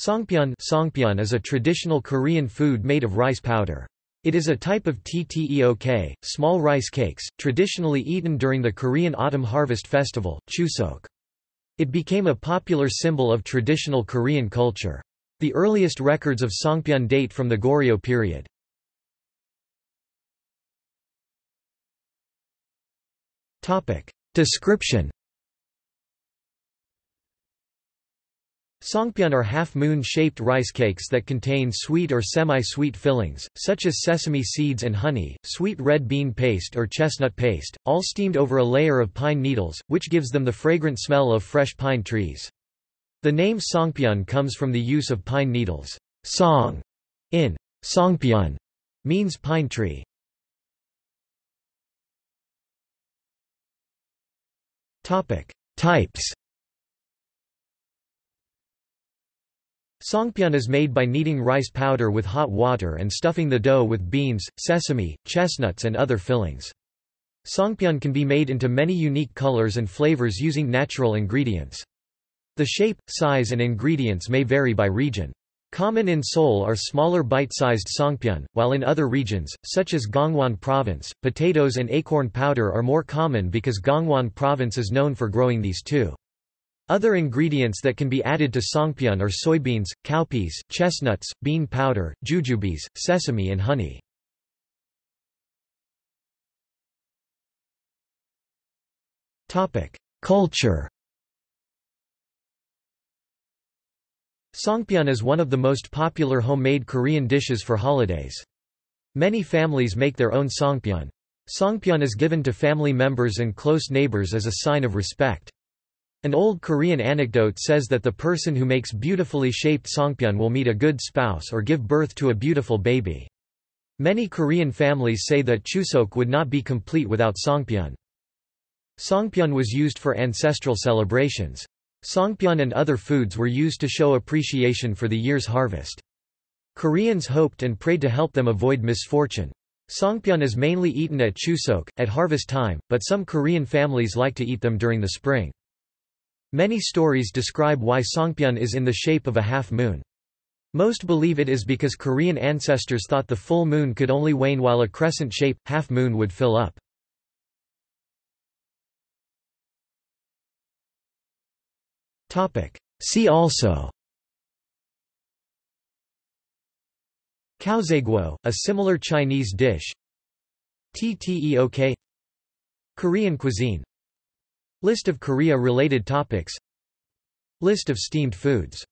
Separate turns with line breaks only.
Songpyeon, Songpyeon is a traditional Korean food made of rice powder. It is a type of tteok, small rice cakes, traditionally eaten during the Korean autumn harvest festival, Chuseok. It became a popular symbol of traditional Korean culture. The earliest records of Songpyeon date from the Goryeo period. Description Songpyeon are half-moon-shaped rice cakes that contain sweet or semi-sweet fillings, such as sesame seeds and honey, sweet red bean paste or chestnut paste, all steamed over a layer of pine needles, which gives them the fragrant smell of fresh pine trees. The name Songpyeon comes from the use of pine needles. Song in Songpyeon means pine tree. Types Songpyeon is made by kneading rice powder with hot water and stuffing the dough with beans, sesame, chestnuts and other fillings. Songpyeon can be made into many unique colors and flavors using natural ingredients. The shape, size and ingredients may vary by region. Common in Seoul are smaller bite-sized songpyeon, while in other regions, such as Gangwon Province, potatoes and acorn powder are more common because Gangwon Province is known for growing these too. Other ingredients that can be added to songpyeon are soybeans, cowpeas, chestnuts, bean powder, jujubes, sesame and honey. Culture Songpyeon is one of the most popular homemade Korean dishes for holidays. Many families make their own songpyeon. Songpyeon is given to family members and close neighbors as a sign of respect. An old Korean anecdote says that the person who makes beautifully shaped songpyeon will meet a good spouse or give birth to a beautiful baby. Many Korean families say that Chuseok would not be complete without songpyeon. Songpyeon was used for ancestral celebrations. Songpyeon and other foods were used to show appreciation for the year's harvest. Koreans hoped and prayed to help them avoid misfortune. Songpyeon is mainly eaten at Chuseok, at harvest time, but some Korean families like to eat them during the spring. Many stories describe why Songpyeon is in the shape of a half-moon. Most believe it is because Korean ancestors thought the full moon could only wane while a crescent shape, half-moon would fill up. See also. Caozaiguo, a similar Chinese dish. Tteok Korean cuisine List of Korea-related topics. List of steamed foods